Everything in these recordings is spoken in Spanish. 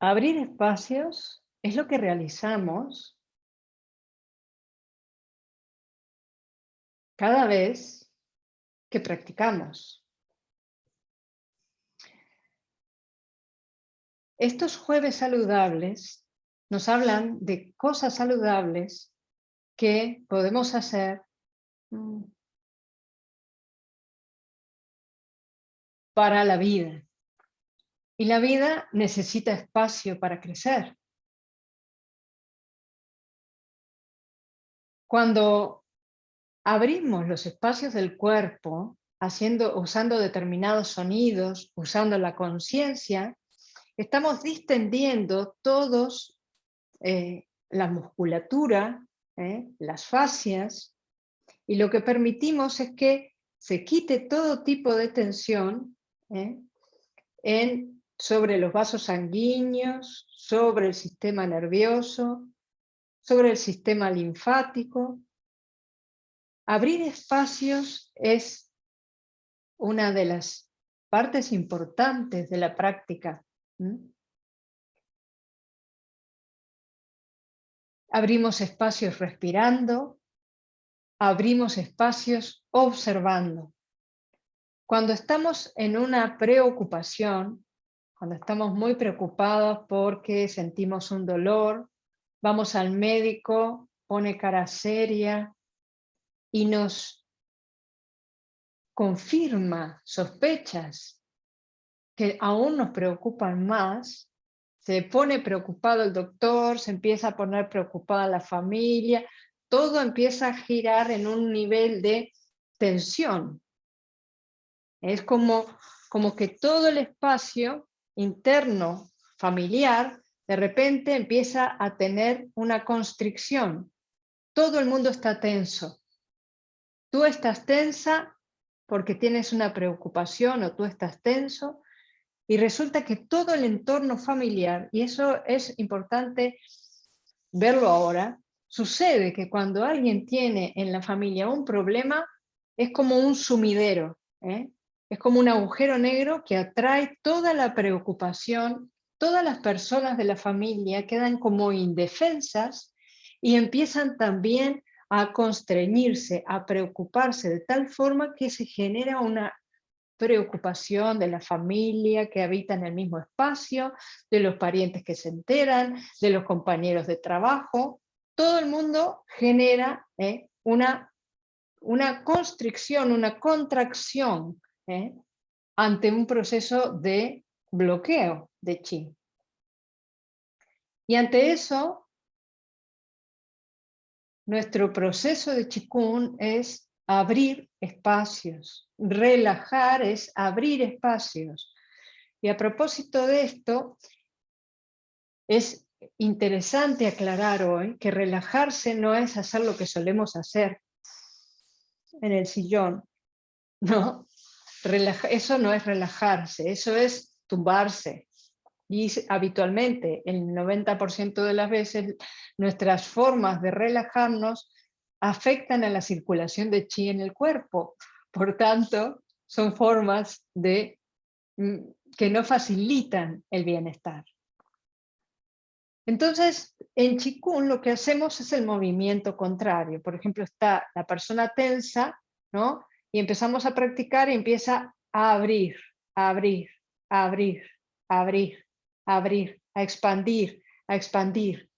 Abrir espacios es lo que realizamos cada vez que practicamos. Estos jueves saludables nos hablan de cosas saludables que podemos hacer mm, para la vida. Y la vida necesita espacio para crecer. Cuando abrimos los espacios del cuerpo, haciendo, usando determinados sonidos, usando la conciencia, estamos distendiendo todos eh, la musculatura, eh, las fascias, y lo que permitimos es que se quite todo tipo de tensión eh, en sobre los vasos sanguíneos, sobre el sistema nervioso, sobre el sistema linfático. Abrir espacios es una de las partes importantes de la práctica. Abrimos espacios respirando, abrimos espacios observando. Cuando estamos en una preocupación, cuando estamos muy preocupados porque sentimos un dolor, vamos al médico, pone cara seria y nos confirma sospechas que aún nos preocupan más, se pone preocupado el doctor, se empieza a poner preocupada la familia, todo empieza a girar en un nivel de tensión. Es como, como que todo el espacio interno familiar, de repente empieza a tener una constricción. Todo el mundo está tenso. Tú estás tensa porque tienes una preocupación o tú estás tenso y resulta que todo el entorno familiar, y eso es importante verlo ahora, sucede que cuando alguien tiene en la familia un problema, es como un sumidero. ¿eh? Es como un agujero negro que atrae toda la preocupación, todas las personas de la familia quedan como indefensas y empiezan también a constreñirse, a preocuparse de tal forma que se genera una preocupación de la familia que habita en el mismo espacio, de los parientes que se enteran, de los compañeros de trabajo. Todo el mundo genera ¿eh? una, una constricción, una contracción ¿eh? ante un proceso de bloqueo de chi. Y ante eso, nuestro proceso de chikun es abrir espacios, relajar es abrir espacios. Y a propósito de esto, es interesante aclarar hoy que relajarse no es hacer lo que solemos hacer en el sillón, ¿no? Eso no es relajarse, eso es tumbarse. Y habitualmente, el 90% de las veces, nuestras formas de relajarnos afectan a la circulación de chi en el cuerpo. Por tanto, son formas de, mm, que no facilitan el bienestar. Entonces, en Qigong lo que hacemos es el movimiento contrario. Por ejemplo, está la persona tensa, ¿no? Y empezamos a practicar y empieza a abrir, a abrir, a abrir, a abrir, a abrir, a expandir, a expandir.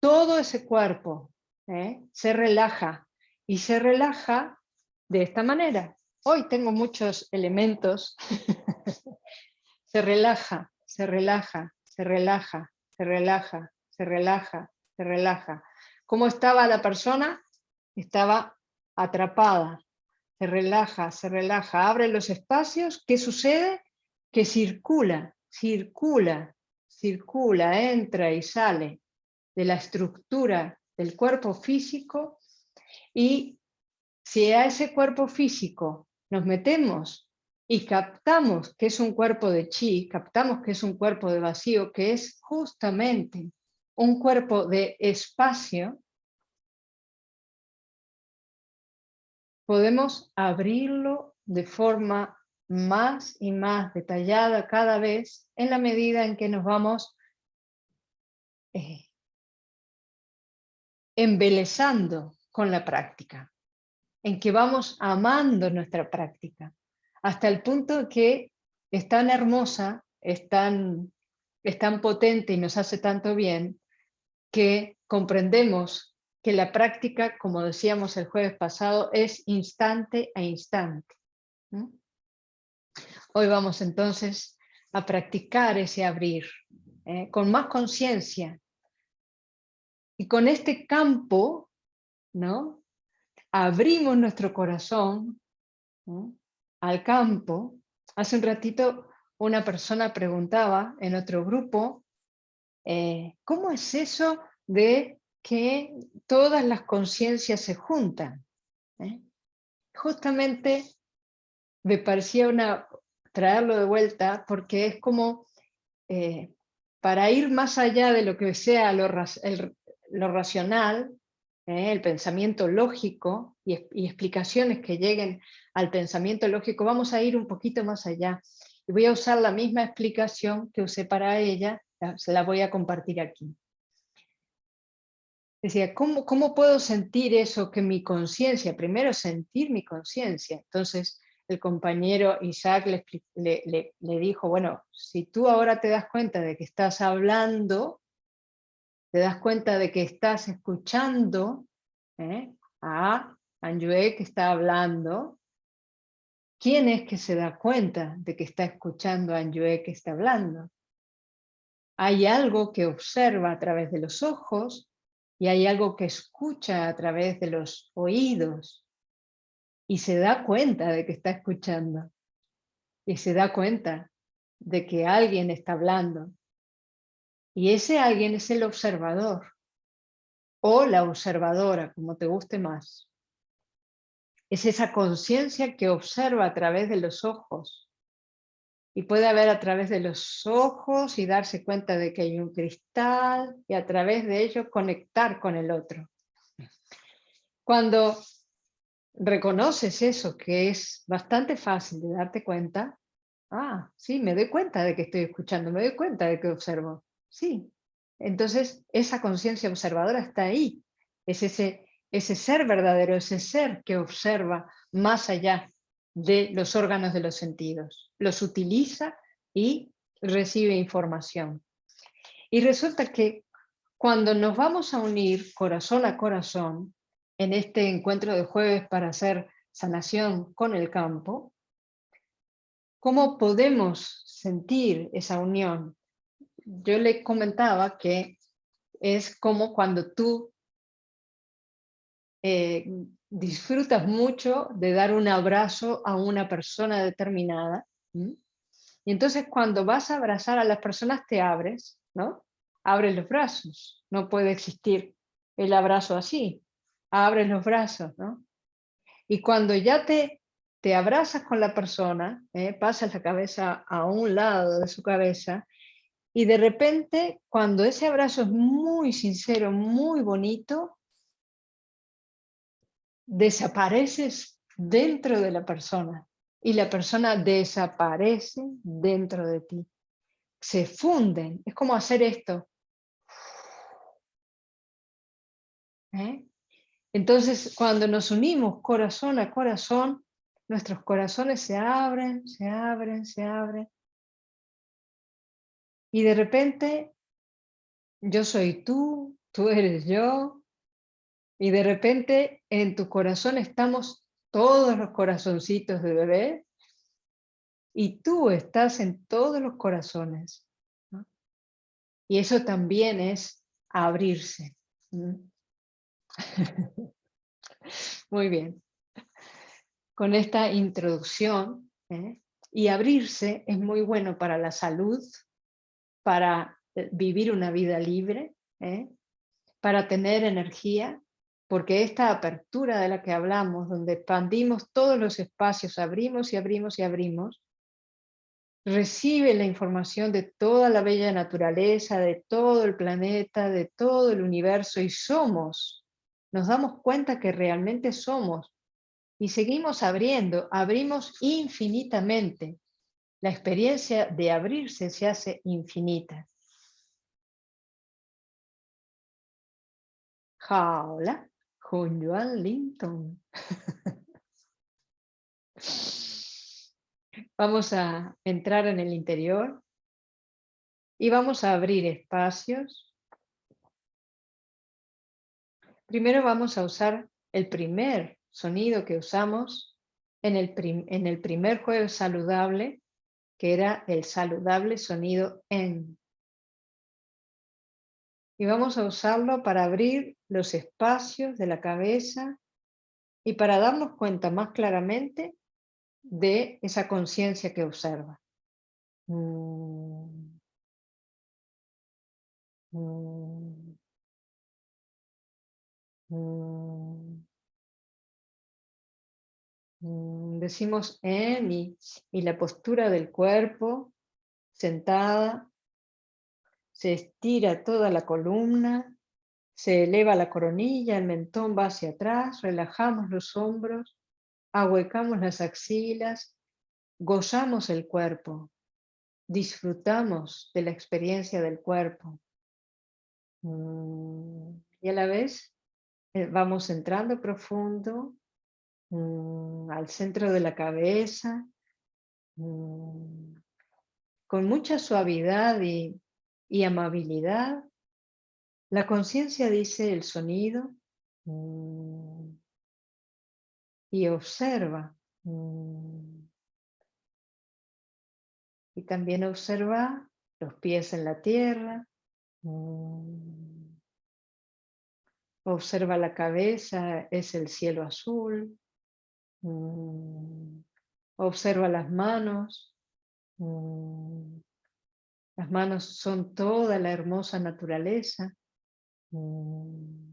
Todo ese cuerpo ¿eh? se relaja y se relaja de esta manera. Hoy tengo muchos elementos. se relaja, se relaja, se relaja, se relaja, se relaja, se relaja. ¿Cómo estaba la persona? Estaba atrapada, se relaja, se relaja, abre los espacios, ¿qué sucede? Que circula, circula, circula, entra y sale de la estructura del cuerpo físico y si a ese cuerpo físico nos metemos y captamos que es un cuerpo de chi, captamos que es un cuerpo de vacío, que es justamente un cuerpo de espacio, podemos abrirlo de forma más y más detallada cada vez en la medida en que nos vamos eh, embelezando con la práctica, en que vamos amando nuestra práctica, hasta el punto que es tan hermosa, es tan, es tan potente y nos hace tanto bien, que comprendemos que la práctica, como decíamos el jueves pasado, es instante a instante. Hoy vamos entonces a practicar ese abrir, ¿eh? con más conciencia. Y con este campo, ¿no? abrimos nuestro corazón al campo. Hace un ratito una persona preguntaba en otro grupo, eh, ¿cómo es eso de que todas las conciencias se juntan? ¿Eh? Justamente me parecía una, traerlo de vuelta porque es como eh, para ir más allá de lo que sea lo, racional, eh, el pensamiento lógico y, explicaciones que lleguen al pensamiento lógico, vamos a ir un poquito más allá. Y voy a usar la misma explicación que usé para ella, se la voy a compartir aquí. Decía, ¿cómo, ¿cómo puedo sentir eso que mi conciencia, primero sentir mi conciencia, entonces el compañero Isaac le, dijo, bueno, si tú ahora te das cuenta de que estás hablando, te das cuenta de que estás escuchando ¿eh? a Anjue que está hablando, ¿quién es que se da cuenta de que está escuchando a Anjue que está hablando? Hay algo que observa a través de los ojos y hay algo que escucha a través de los oídos y se da cuenta de que está escuchando y se da cuenta de que alguien está hablando. Y ese alguien es el observador o la observadora, como te guste más. Es esa conciencia que observa a través de los ojos y puede ver a través de los ojos y darse cuenta de que hay un cristal y a través de ello conectar con el otro. Cuando reconoces eso, que es bastante fácil de darte cuenta, ah, sí, me doy cuenta de que estoy escuchando, me doy cuenta de que observo. Sí, entonces esa conciencia observadora está ahí, es ese, ese ser verdadero, ese ser que observa más allá de los órganos de los sentidos, los utiliza y recibe información. Y resulta que cuando nos vamos a unir corazón a corazón, en este encuentro de jueves para hacer sanación con el campo, ¿cómo podemos sentir esa unión? Yo le comentaba que es como cuando tú eh, disfrutas mucho de dar un abrazo a una persona determinada, y entonces cuando vas a abrazar a las personas te abres, ¿no? Abres los brazos, no puede existir el abrazo así, abres los brazos, ¿no? Y cuando ya te, te abrazas con la persona, ¿eh? pasas la cabeza a un lado de su cabeza, y de repente, cuando ese abrazo es muy sincero, muy bonito, desapareces dentro de la persona y la persona desaparece dentro de ti. Se funden, es como hacer esto. ¿Eh? Entonces, cuando nos unimos corazón a corazón, nuestros corazones se abren, se abren, se abren. Y de repente, yo soy tú, tú eres yo. Y de repente, en tu corazón estamos todos los corazoncitos de bebé. Y tú estás en todos los corazones. Y eso también es abrirse. Muy bien. Con esta introducción, ¿eh? y abrirse es muy bueno para la salud, para eh, vivir una vida libre, ¿eh? para tener energía, porque esta apertura de la que hablamos, donde expandimos todos los espacios, abrimos y abrimos y abrimos, recibe la información de toda la bella naturaleza, de todo el planeta, de todo el universo, y somos nos damos cuenta que realmente somos Y seguimos abriendo, abrimos infinitamente. La experiencia de abrirse se hace infinita. Hola, con Joan Linton. Vamos a entrar en el interior y vamos a abrir espacios. Primero vamos a usar el primer sonido que usamos en el, primer juego saludable, que era el saludable sonido en. Y vamos a usarlo para abrir los espacios de la cabeza y para darnos cuenta más claramente de esa conciencia que observa. Decimos en y, y la postura del cuerpo, sentada, se estira toda la columna, se eleva la coronilla, el mentón va hacia atrás, relajamos los hombros, ahuecamos las axilas, gozamos el cuerpo, disfrutamos de la experiencia del cuerpo. Mm, y a la vez eh, vamos entrando profundo mm, al centro de la cabeza, mm, con mucha suavidad y, y amabilidad. La conciencia dice el sonido y observa. Y también observa los pies en la tierra, Mm. Observa la cabeza, es el cielo azul. Mm. Observa las manos. Mm. Las manos son toda la hermosa naturaleza. Mm.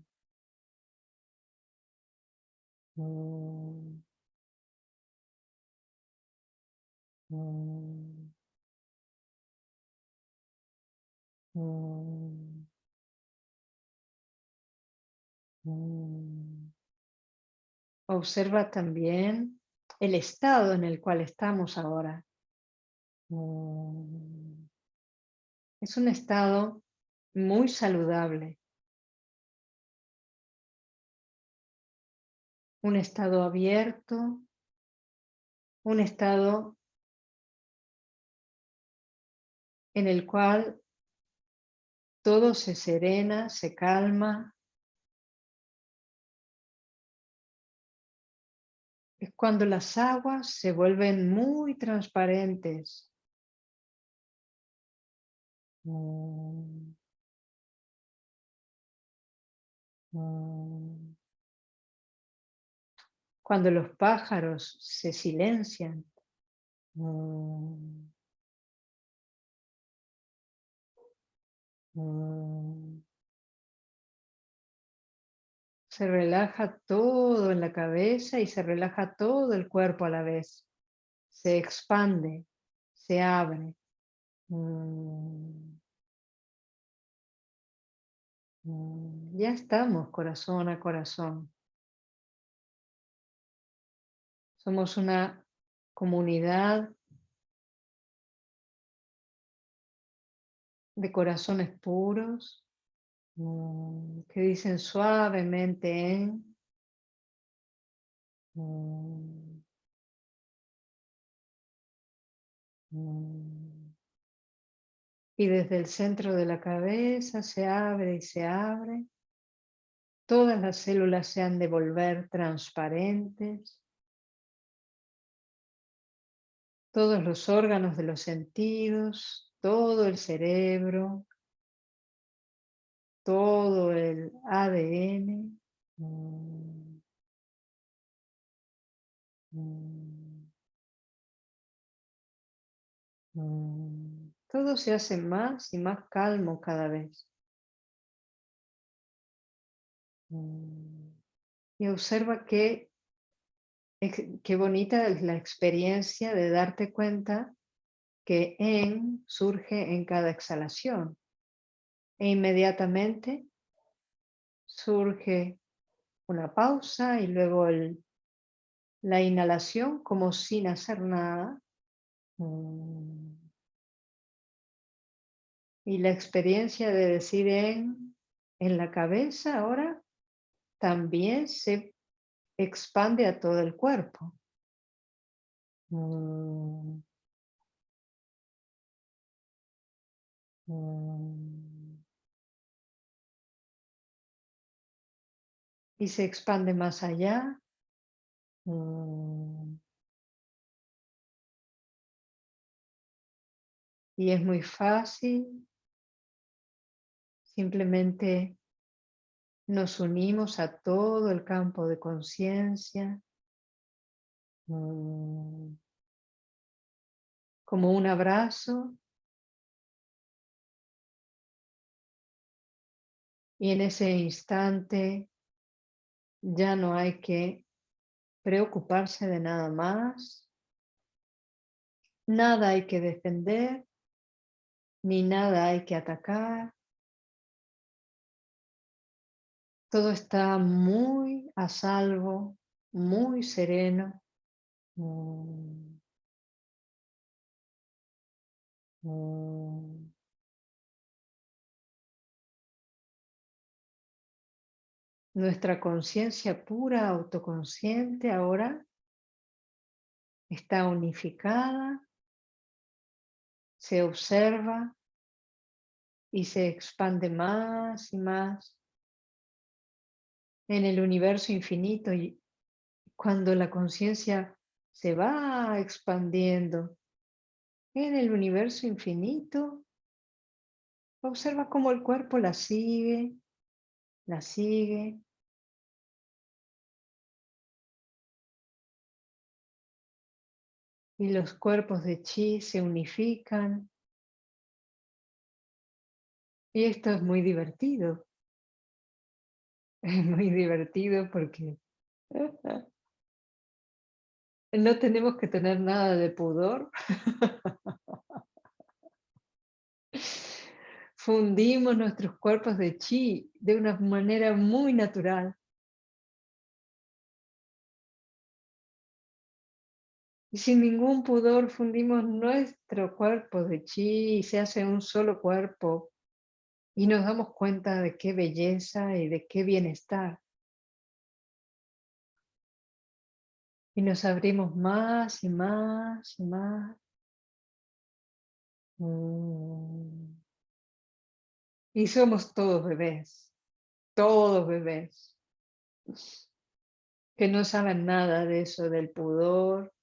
Mm. Observa también el estado en el cual estamos ahora. Mm. Es un estado muy saludable. Un estado abierto, un estado en el cual todo se serena, se calma. Es cuando las aguas se vuelven muy transparentes. Cuando los pájaros se silencian. Se relaja todo en la cabeza y se relaja todo el cuerpo a la vez. Se expande, se abre. Mm. Ya estamos corazón a corazón. Somos una comunidad de corazones puros mm, que dicen suavemente en mm, mm, y desde el centro de la cabeza se abre y se abre. Todas las células se han de volver transparentes. Todos los órganos de los sentidos todo el cerebro, todo el ADN. Mm, mm, mm. Todo se hace más y más calmo cada vez. Y observa que qué bonita es la experiencia de darte cuenta que en surge en cada exhalación. E inmediatamente surge una pausa y luego la inhalación como sin hacer nada. Mm. Y la experiencia de decir en, la cabeza ahora también se expande a todo el cuerpo. Mm. Mm. Y se expande más allá. Mm. Y es muy fácil. Simplemente nos unimos a todo el campo de conciencia. Como un abrazo Y en ese instante ya no hay que preocuparse de nada más, nada hay que defender, ni nada hay que atacar. Todo está muy a salvo, muy sereno. Mm. Mm. Nuestra conciencia pura, autoconsciente, ahora está unificada, se observa y se expande más y más en el universo infinito y cuando la conciencia se va expandiendo en el universo infinito, observa cómo el cuerpo la sigue, la sigue, y los cuerpos de chi se unifican. Y esto es muy divertido. Es muy divertido porque no tenemos que tener nada de pudor. Fundimos nuestros cuerpos de chi de una manera muy natural. Y sin ningún pudor fundimos nuestro cuerpo de chi y se hace un solo cuerpo. Y nos damos cuenta de qué belleza y de qué bienestar. Y nos abrimos más y más y más. Mm. Y somos todos bebés, todos bebés, que no saben nada de eso del pudor,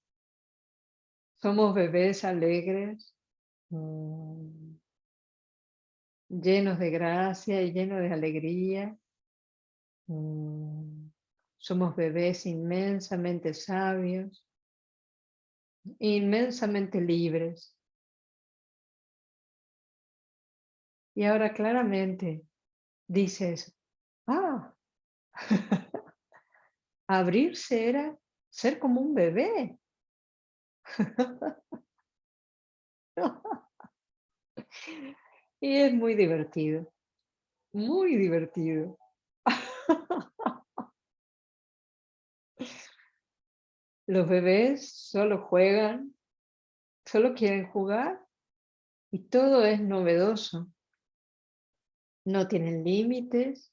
somos bebés alegres, mm, llenos de gracia y llenos de alegría. Mm, somos bebés inmensamente sabios, inmensamente libres. Y ahora claramente dices, ah, abrirse era ser como un bebé. y es muy divertido, muy divertido. Los bebés solo juegan, solo quieren jugar y todo es novedoso. No tienen límites,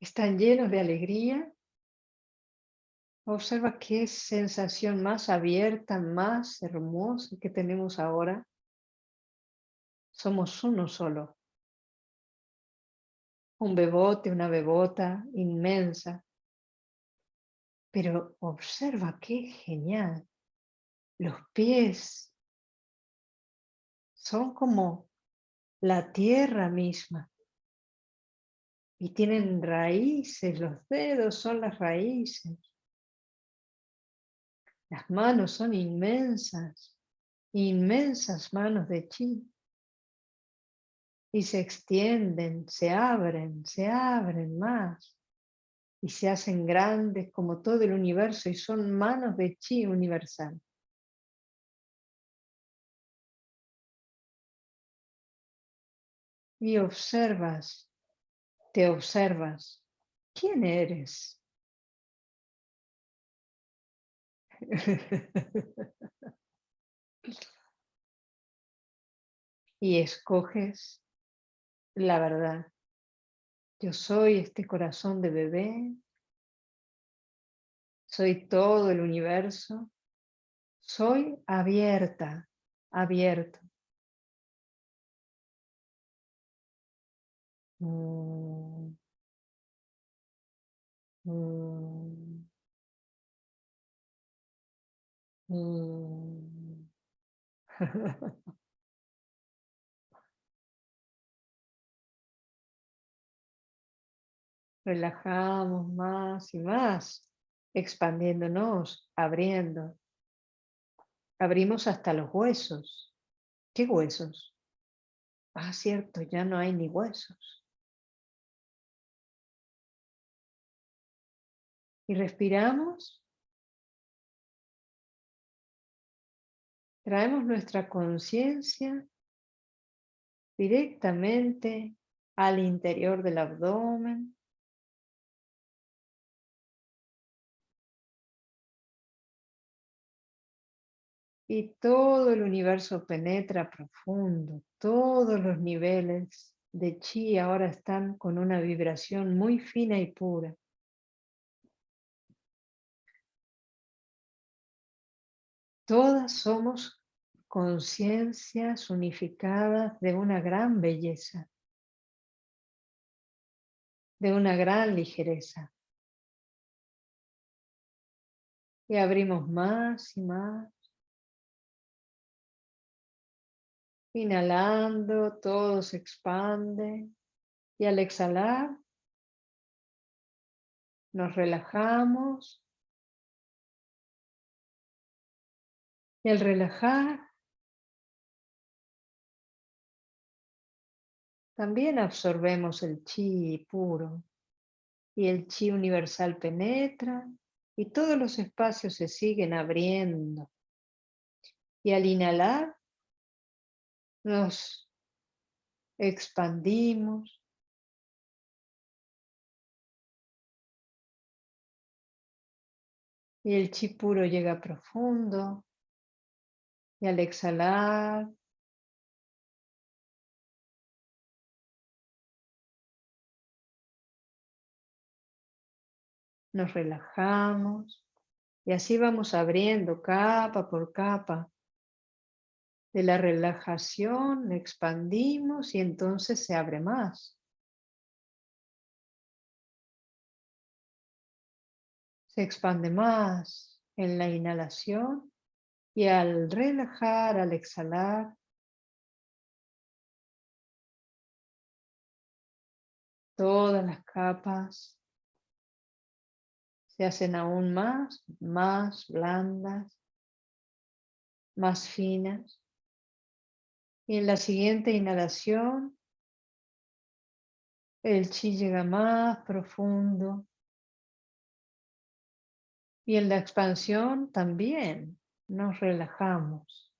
están llenos de alegría. Observa qué sensación más abierta, más hermosa que tenemos ahora. Somos uno solo. Un bebote, una bebota inmensa. Pero observa qué genial. Los pies son como la tierra misma y tienen raíces, los dedos son las raíces. Las manos son inmensas, inmensas manos de chi. Y se extienden, se abren, se abren más. Y se hacen grandes como todo el universo y son manos de chi universal. Y observas Te observas. ¿Quién eres? y escoges la verdad. Yo soy este corazón de bebé, soy todo el universo, soy abierta, abierto. Mm. Mm. Mm. Relajamos más y más, expandiéndonos, abriendo. Abrimos hasta los huesos. ¿Qué huesos? Ah, cierto, ya no hay ni huesos. Y respiramos. Traemos nuestra conciencia directamente al interior del abdomen. Y todo el universo penetra profundo, todos los niveles de chi ahora están con una vibración muy fina y pura. Todas somos conciencias unificadas de una gran belleza, de una gran ligereza. Y abrimos más y más. Inhalando, todo se expande. Y al exhalar, nos relajamos. Y al relajar, también absorbemos el chi puro. Y el chi universal penetra y todos los espacios se siguen abriendo. Y al inhalar, nos expandimos. Y el chi puro llega profundo. Y al exhalar, nos relajamos y así vamos abriendo capa por capa de la relajación, expandimos y entonces se abre más. Se expande más en la inhalación y al relajar, al exhalar, todas las capas se hacen aún más, más blandas, más finas. Y en la siguiente inhalación, el chi llega más profundo. Y en la expansión también nos relajamos.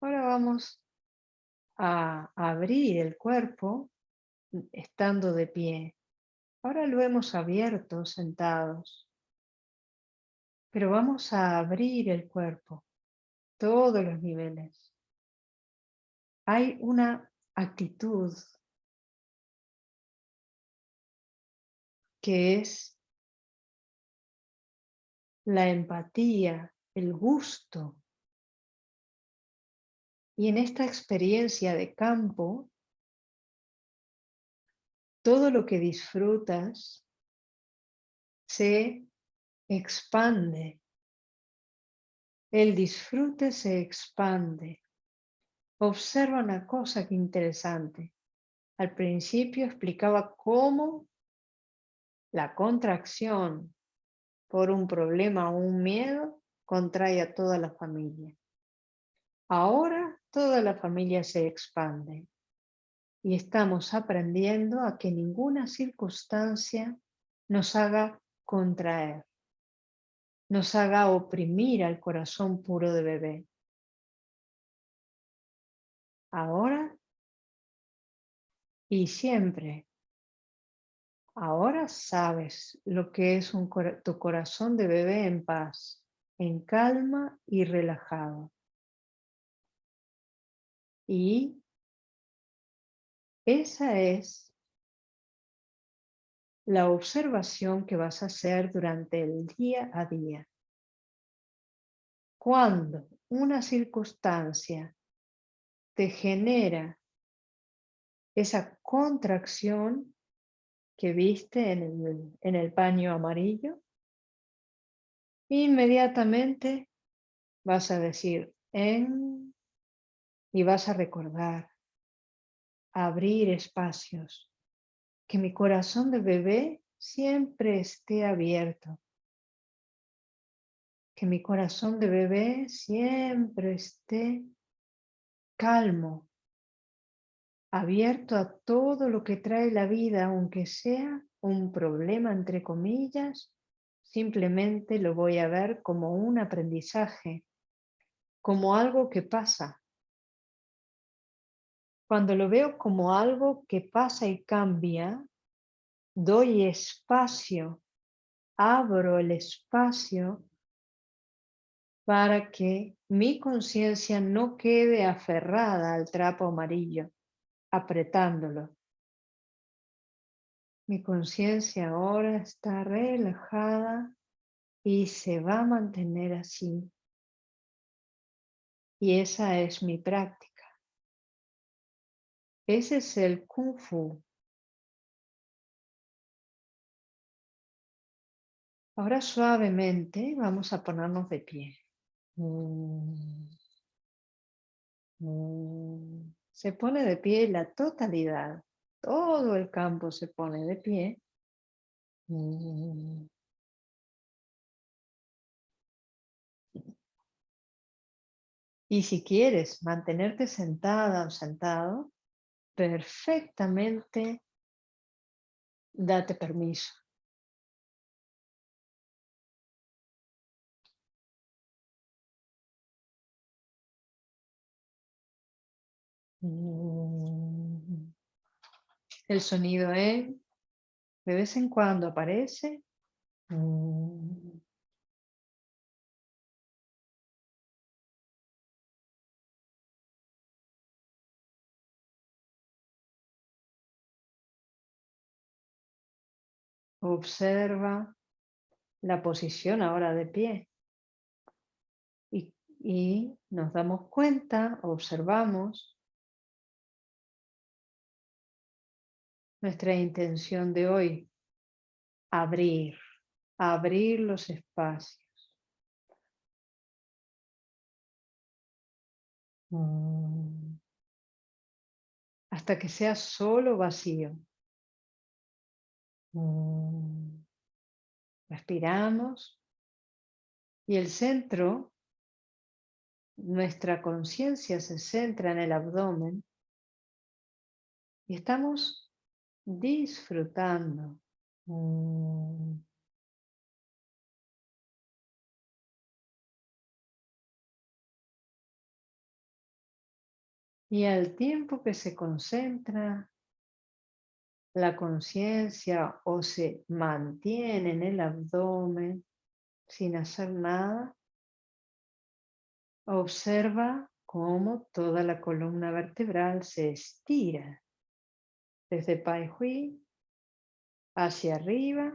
Ahora vamos a abrir el cuerpo estando de pie. Ahora lo hemos abierto sentados. Pero vamos a abrir el cuerpo, todos los niveles. Hay una actitud que es la empatía, el gusto. Y en esta experiencia de campo, todo lo que disfrutas se expande. El disfrute se expande. Observa una cosa que interesante. Al principio explicaba cómo la contracción por un problema o un miedo contrae a toda la familia. Ahora toda la familia se expande y estamos aprendiendo a que ninguna circunstancia nos haga contraer, nos haga oprimir al corazón puro de bebé. ahora y siempre. Ahora sabes lo que es tu corazón de bebé en paz, en calma y relajado. Y esa es la observación que vas a hacer durante el día a día. Cuando una circunstancia te genera esa contracción que viste en el, en el paño amarillo, inmediatamente vas a decir en y vas a recordar abrir espacios, que mi corazón de bebé siempre esté abierto, que mi corazón de bebé siempre esté calmo, abierto a todo lo que trae la vida, aunque sea un problema, entre comillas, simplemente lo voy a ver como un aprendizaje, como algo que pasa. Cuando lo veo como algo que pasa y cambia, doy espacio, abro el espacio para que mi conciencia no quede aferrada al trapo amarillo apretándolo. Mi conciencia ahora está relajada y se va a mantener así. Y esa es mi práctica. Ese es el Kung Fu. Ahora suavemente vamos a ponernos de pie. Mm. Mm se pone de pie la totalidad, todo el campo se pone de pie. Y si quieres mantenerte sentada o sentado, perfectamente date permiso. El sonido es, de vez en cuando aparece. Observa la posición ahora de pie. Y, y nos damos cuenta, observamos nuestra intención de hoy, abrir, abrir los espacios. Mm. Hasta que sea solo vacío. Mm. Respiramos y el centro, nuestra conciencia se centra en el abdomen y estamos disfrutando. Mm. Y al tiempo que se concentra la conciencia o se mantiene en el abdomen sin hacer nada, observa cómo toda la columna vertebral se estira desde Pai Hui hacia arriba,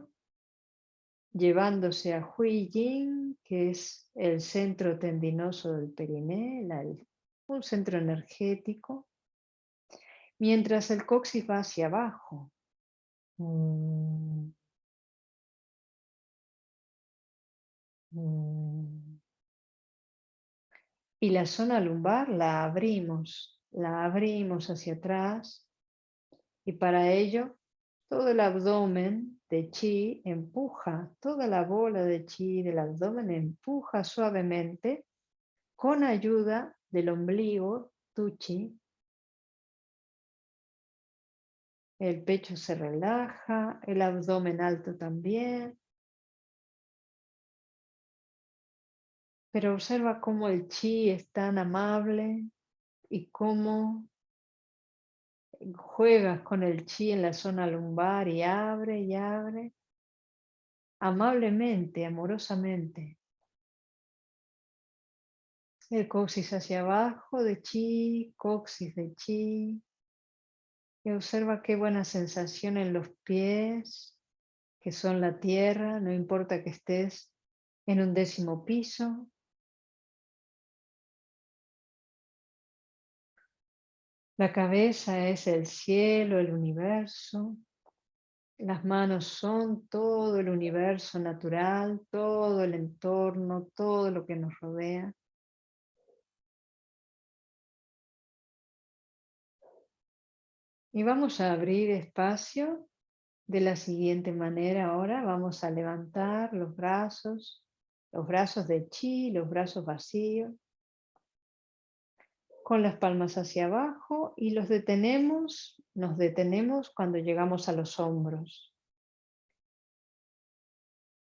llevándose a Hui Yin, que es el centro tendinoso del perineo, un centro energético, mientras el coxis va hacia abajo. Mm. Mm. Y la zona lumbar la abrimos, la abrimos hacia atrás y para ello, todo el abdomen de chi empuja, toda la bola de chi del abdomen empuja suavemente con ayuda del ombligo, tu chi. El pecho se relaja, el abdomen alto también. Pero observa cómo el chi es tan amable, y cómo juegas con el chi en la zona lumbar y abre y abre amablemente, amorosamente. El coxis hacia abajo de chi, coxis de chi. Y observa qué buena sensación en los pies, que son la tierra, no importa que estés en un décimo piso. La cabeza es el cielo, el universo. Las manos son todo el universo natural, todo el entorno, todo lo que nos rodea. Y vamos a abrir espacio de la siguiente manera. Ahora vamos a levantar los brazos, los brazos de chi, los brazos vacíos, con las palmas hacia abajo y los detenemos, nos detenemos cuando llegamos a los hombros.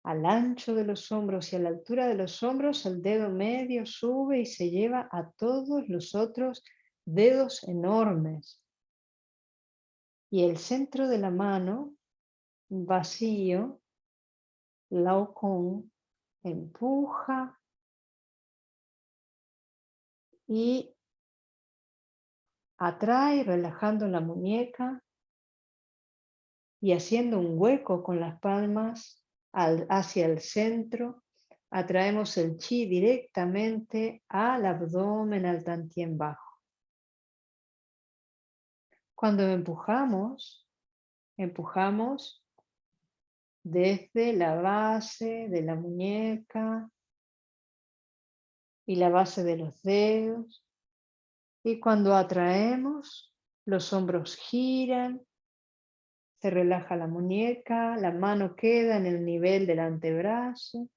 Al ancho de los hombros y a la altura de los hombros, el dedo medio sube y se lleva a todos los otros dedos enormes y el centro de la mano vacío, Lao con empuja y atrae relajando la muñeca y haciendo un hueco con las palmas hacia el centro, atraemos el chi directamente al abdomen, al tantien bajo. Cuando empujamos, empujamos desde la base de la muñeca y la base de los dedos. Y cuando atraemos, los hombros giran, se relaja la muñeca, la mano queda en el nivel del antebrazo.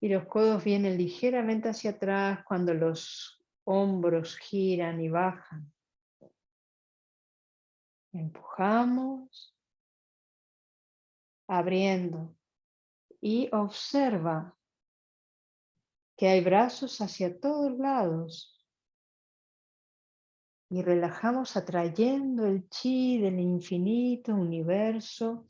Y los codos vienen ligeramente hacia atrás cuando los hombros giran y bajan. Empujamos, abriendo y observa que hay brazos hacia todos lados y relajamos atrayendo el chi del infinito universo.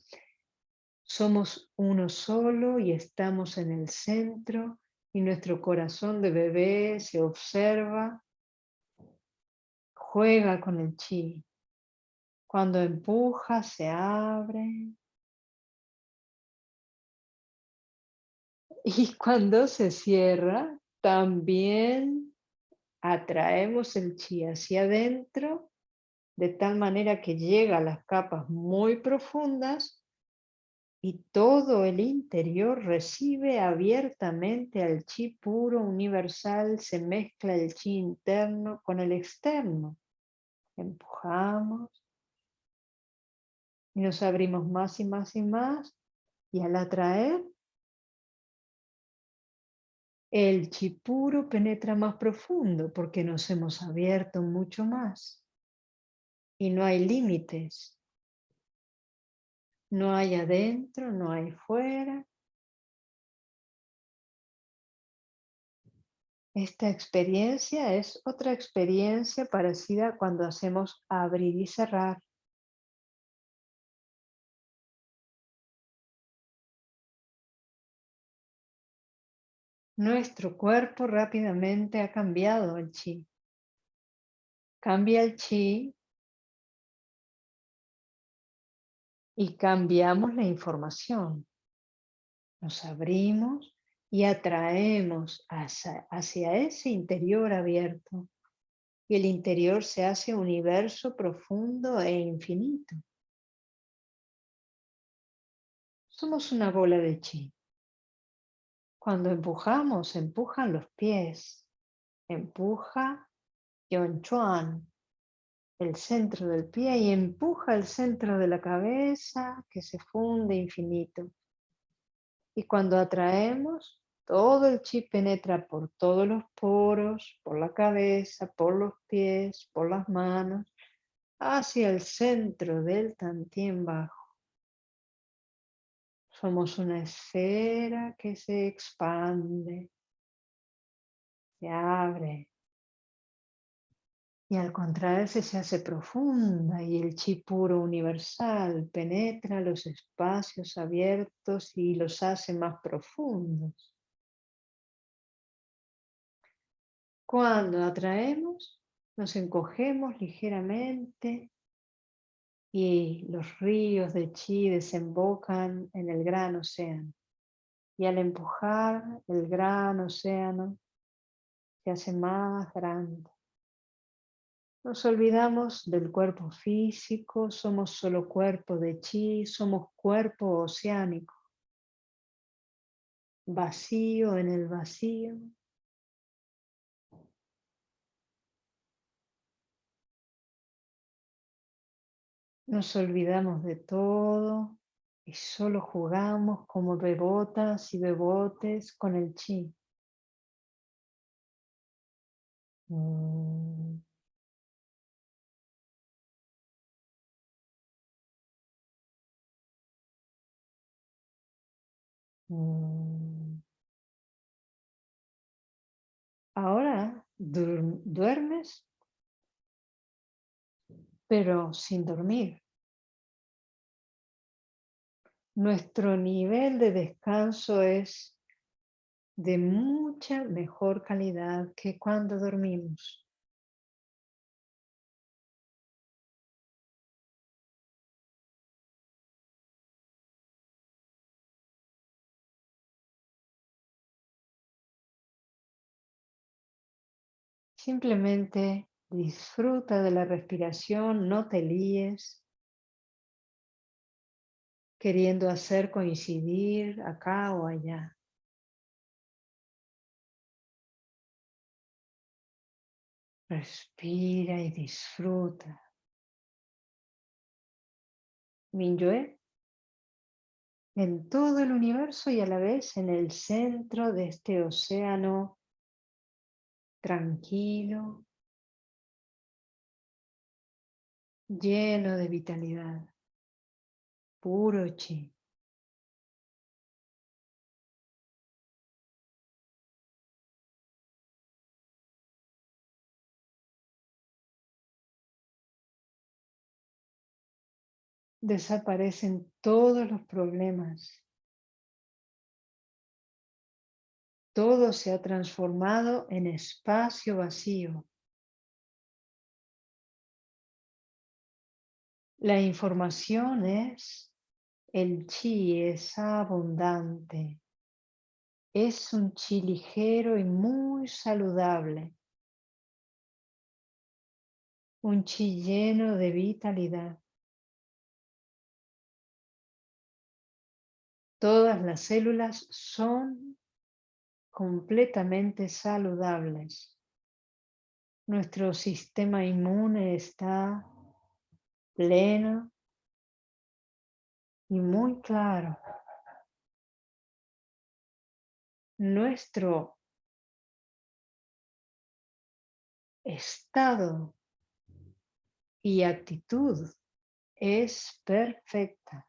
Somos uno solo y estamos en el centro y nuestro corazón de bebé se observa, juega con el chi. Cuando empuja, se abre. Y cuando se cierra, también atraemos el chi hacia adentro, de tal manera que llega a las capas muy profundas y todo el interior recibe abiertamente al chi puro universal, se mezcla el chi interno con el externo. Empujamos y nos abrimos más y más y más y al atraer el chi puro penetra más profundo porque nos hemos abierto mucho más y no hay límites no hay adentro, no hay fuera. Esta experiencia es otra experiencia parecida cuando hacemos abrir y cerrar. Nuestro cuerpo rápidamente ha cambiado el chi. Cambia el chi y cambiamos la información. Nos abrimos y atraemos hacia, ese interior abierto. Y el interior se hace universo profundo e infinito. Somos una bola de chi. Cuando empujamos, empujan los pies. Empuja Yon Chuan, el centro del pie y empuja el centro de la cabeza que se funde infinito. Y cuando atraemos, todo el chi penetra por todos los poros, por la cabeza, por los pies, por las manos, hacia el centro del tantien bajo. Somos una esfera que se expande se abre. Y al contraerse se hace profunda y el chi puro universal penetra los espacios abiertos y los hace más profundos. Cuando atraemos, nos encogemos ligeramente y los ríos de chi desembocan en el gran océano. Y al empujar el gran océano se hace más grande. Nos olvidamos del cuerpo físico, somos solo cuerpo de chi, somos cuerpo oceánico. Vacío en el vacío, Nos olvidamos de todo y solo jugamos como bebotas y bebotes con el chi. Mm. Mm. Ahora duermes pero sin dormir. Nuestro nivel de descanso es de mucha mejor calidad que cuando dormimos. Simplemente Disfruta de la respiración, no te líes, queriendo hacer coincidir acá o allá. Respira y disfruta. Minyue, en todo el universo y a la vez en el centro de este océano tranquilo, lleno de vitalidad, puro chi. Desaparecen todos los problemas. Todo se ha transformado en espacio vacío. La información es, el chi es abundante. Es un chi ligero y muy saludable. Un chi lleno de vitalidad. Todas las células son completamente saludables. Nuestro sistema inmune está pleno y muy claro. Nuestro estado y actitud es perfecta.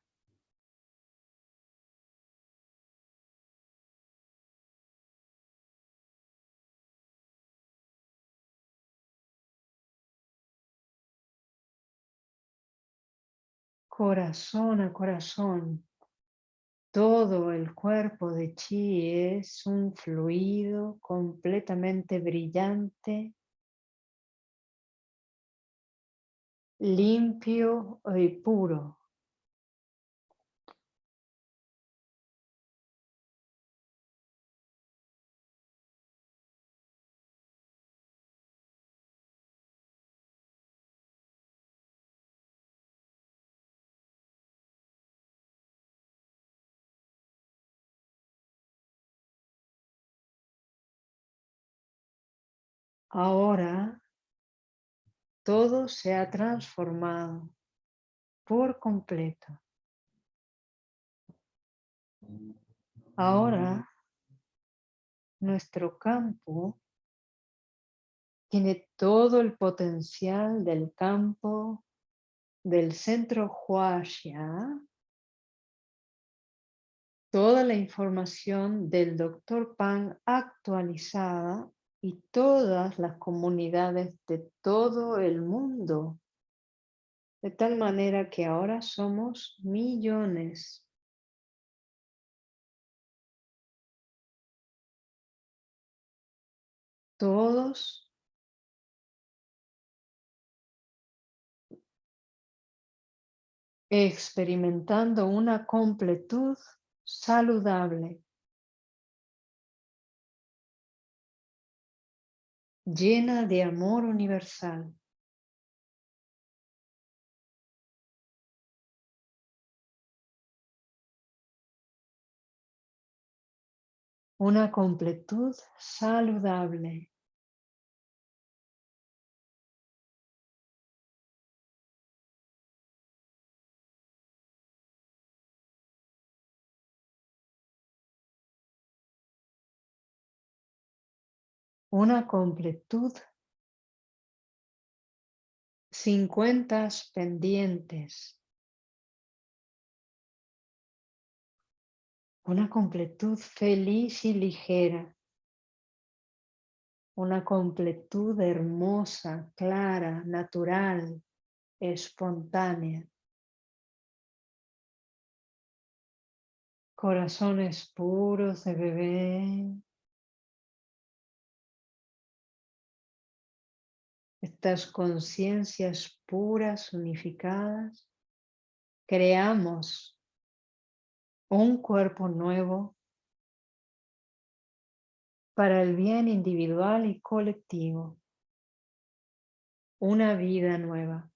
Corazón a corazón. Todo el cuerpo de chi es un fluido completamente brillante, limpio y puro. Ahora todo se ha transformado por completo. Ahora nuestro campo tiene todo el potencial del campo del centro Huaxia, toda la información del Dr. Pan actualizada y todas las comunidades de todo el mundo. De tal manera que ahora somos millones. Todos experimentando una completud saludable, llena de amor universal. Una completud saludable. Una completud sin cuentas pendientes, una completud feliz y ligera, una completud hermosa, clara, natural, espontánea. Corazones puros de bebé, conciencias puras, unificadas, creamos un cuerpo nuevo para el bien individual y colectivo, una vida nueva.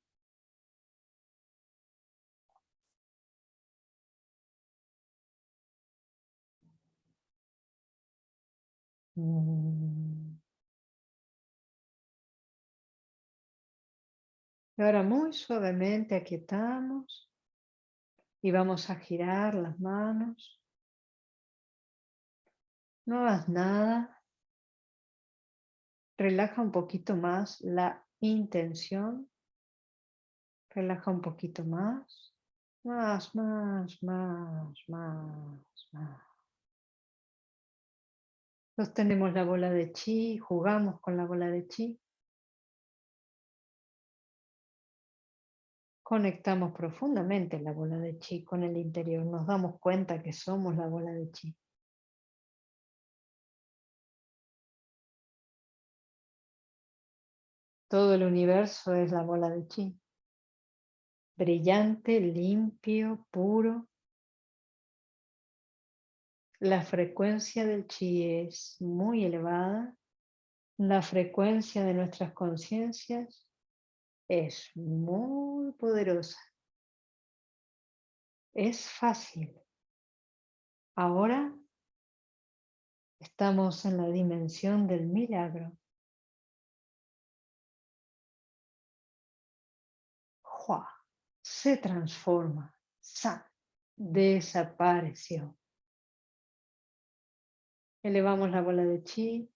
Mm. Ahora muy suavemente aquietamos y vamos a girar las manos. No hagas nada. Relaja un poquito más la intención. Relaja un poquito más. Más, más, más, más, más. Sostenemos la bola de chi, jugamos con la bola de chi. Conectamos profundamente la bola de chi con el interior. Nos damos cuenta que somos la bola de chi. Todo el universo es la bola de chi. Brillante, limpio, puro. La frecuencia del chi es muy elevada. La frecuencia de nuestras conciencias es muy poderosa. Es fácil. Ahora estamos en la dimensión del milagro. Hua, se transforma. Sa, desapareció. Elevamos la bola de chi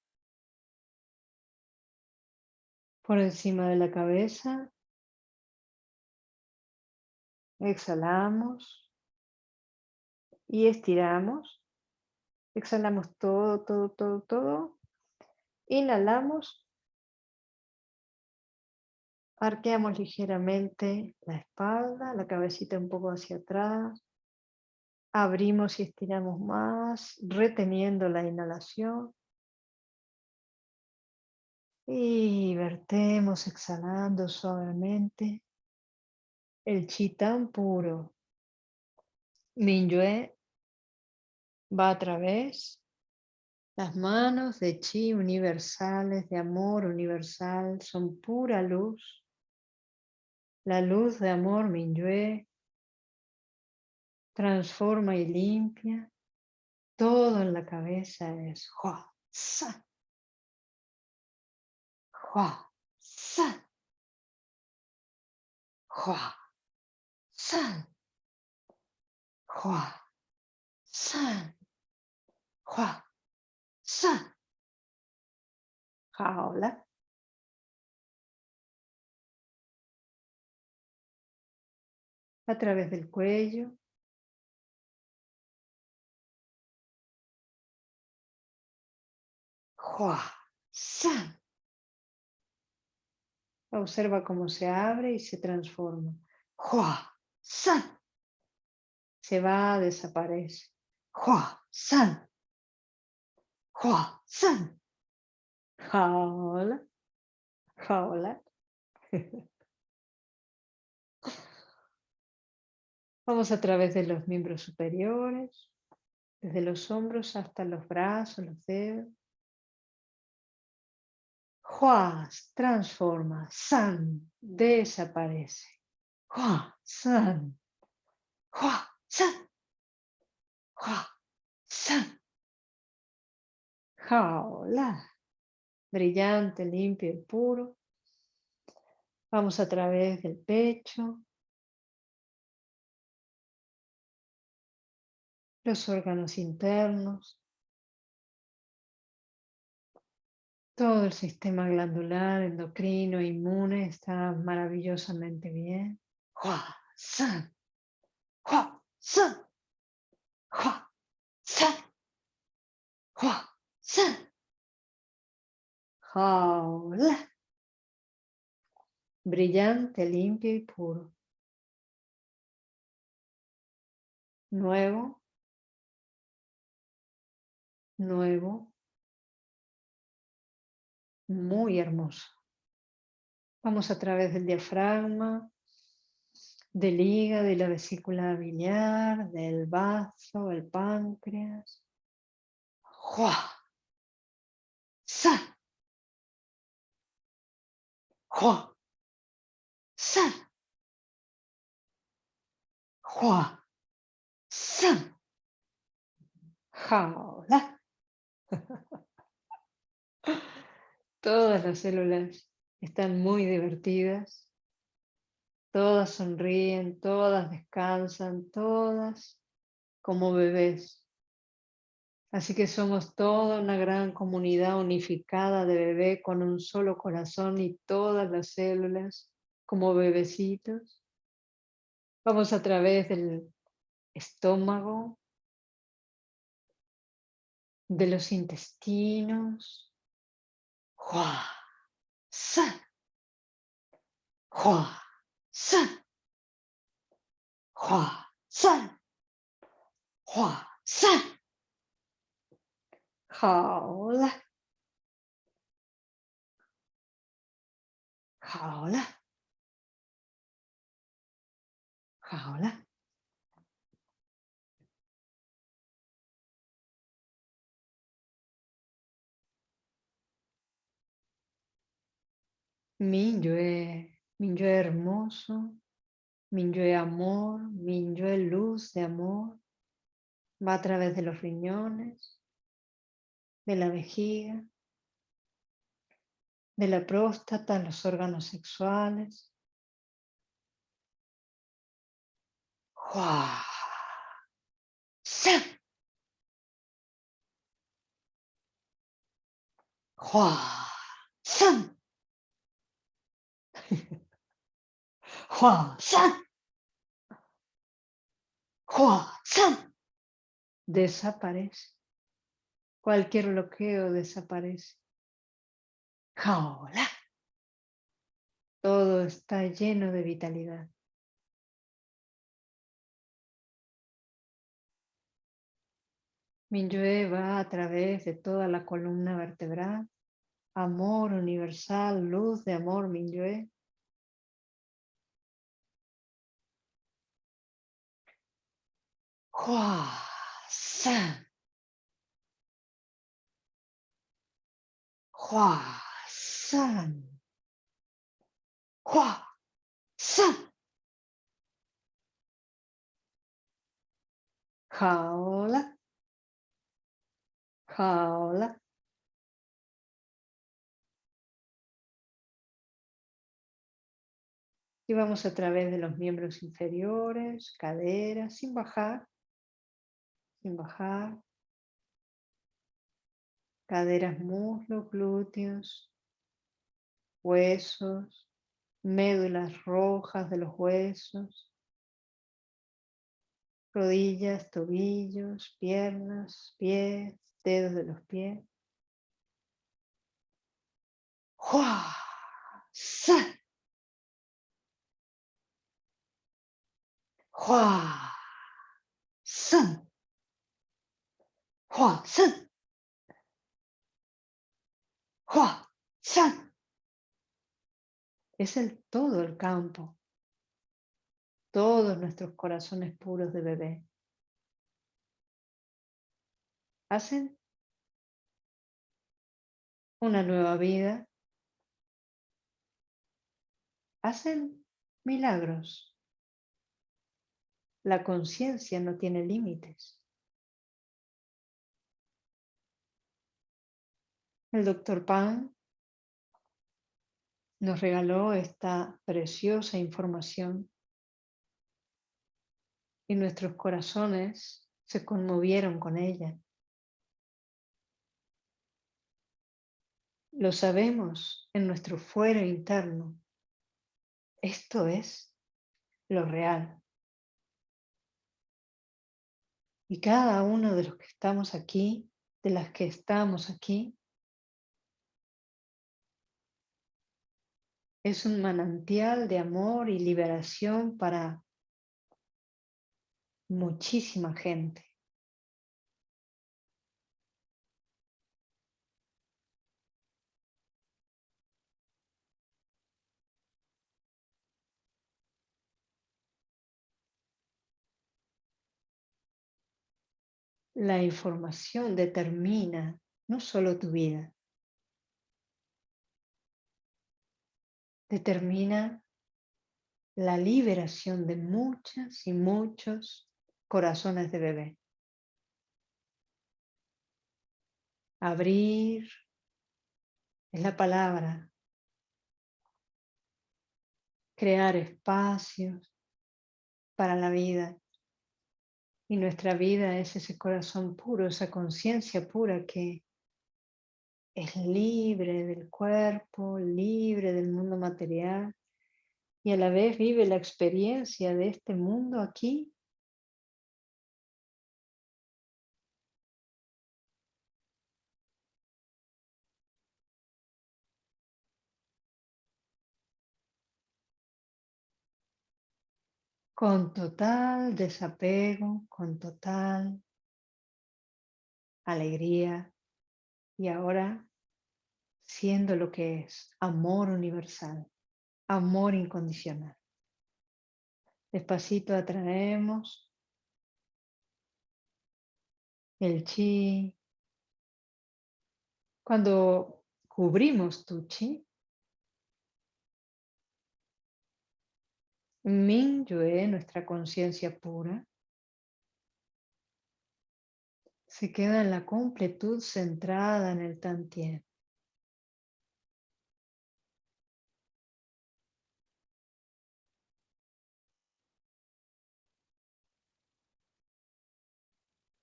por encima de la cabeza. Exhalamos y estiramos. Exhalamos todo, todo, todo, todo. Inhalamos. Arqueamos ligeramente la espalda, la cabecita un poco hacia atrás. Abrimos y estiramos más, reteniendo la inhalación. Y vertemos exhalando suavemente el chi tan puro. Minyue va a través las manos de chi universales, de amor universal, son pura luz. La luz de amor Minyue transforma y limpia. Todo en la cabeza es Hua, Sa, Hua, San. Hua, San. Hua, San. Hua, San. Ahora. A través del cuello. Hua, san. Observa cómo se abre y se transforma. Hua, san. Se va, desaparece. Hua, san. Hua, san. Hola. Hola. Vamos a través de los miembros superiores, desde los hombros hasta los brazos, los dedos. Huas transforma, San desaparece. Hua, San. Hua, San. Hua, San. Hola. Brillante, limpio y puro. Vamos a través del pecho, los órganos internos, todo el sistema glandular, endocrino, inmune está maravillosamente bien. Hua, san, hua, san, hua, san, san. Hola. Brillante, limpio y puro. Nuevo, nuevo, muy hermoso. Vamos a través del diafragma, del hígado y la vesícula biliar, del bazo, el páncreas. ¡Jua! ¡Sa! ¡Jua! ¡Sa! ¡Jua! ¡Sa! ¡Jaula! Todas las células están muy divertidas. Todas sonríen, todas descansan, todas como bebés. Así que somos toda una gran comunidad unificada de bebé con un solo corazón y todas las células como bebecitos. Vamos a través del estómago, de los intestinos. Hua, san. Hua, san. Hua, san. Hua, san. Hola. Hola. Hola. Minyue, Minyue hermoso, Minyue amor, Minyue luz de amor, va a través de los riñones, de la vejiga, de la próstata, los órganos sexuales. ¡Hua! ¡San! Hua San. Hua San. Desaparece. Cualquier bloqueo desaparece. Hola. Todo está lleno de vitalidad. Minyue va a través de toda la columna vertebral. Amor universal, luz de amor Minyue. Hua San. Vamos a través de los miembros inferiores, caderas, sin bajar sin bajar. Caderas, muslos, glúteos, huesos, médulas rojas de los huesos, rodillas, tobillos, piernas, pies, dedos de los pies. Hua, san. Hua, san. Es el todo el campo. Todos nuestros corazones puros de bebé. Hacen una nueva vida hacen milagros. La conciencia no tiene límites. El doctor Pan nos regaló esta preciosa información y nuestros corazones se conmovieron con ella. Lo sabemos en nuestro fuero interno. Esto es lo real. Y cada uno de los que estamos aquí, de las que estamos aquí, es un manantial de amor y liberación para muchísima gente. La información determina no solo tu vida, determina la liberación de muchas y muchos corazones de bebé. Abrir es la palabra. Crear espacios para la vida. Y nuestra vida es ese corazón puro, esa conciencia pura que es libre del cuerpo, libre del mundo material y a la vez vive la experiencia de este mundo aquí. Con total desapego, con total alegría y ahora siendo lo que es amor universal, amor incondicional. Despacito atraemos el chi. Cuando cubrimos tu chi, Min Yue, nuestra conciencia pura, se queda en la completud centrada en el Tantien.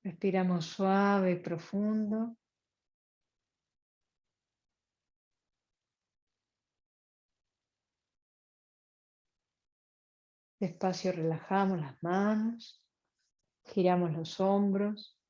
Respiramos suave y profundo. Despacio relajamos las manos, giramos los hombros.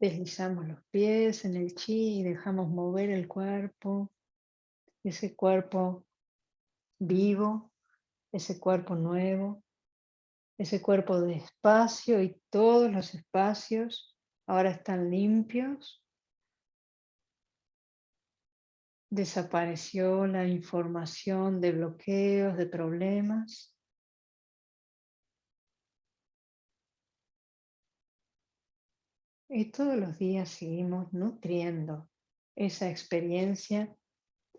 Deslizamos los pies en el chi y dejamos mover el cuerpo, ese cuerpo vivo, ese cuerpo nuevo ese cuerpo de espacio y todos los espacios ahora están limpios. Desapareció la información de bloqueos, de problemas. Y todos los días seguimos nutriendo esa experiencia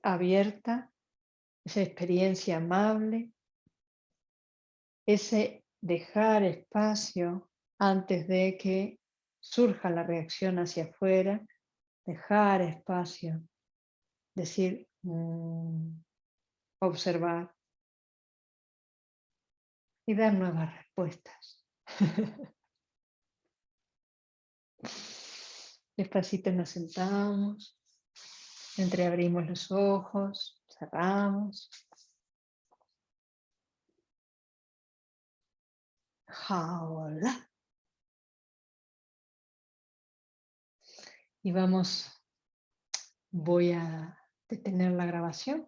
abierta, esa experiencia amable, ese dejar espacio antes de que surja la reacción hacia afuera, dejar espacio, decir, mm, observar y dar nuevas respuestas. Despacito nos sentamos, entreabrimos los ojos, cerramos. Jaola. Y vamos, voy a detener la grabación.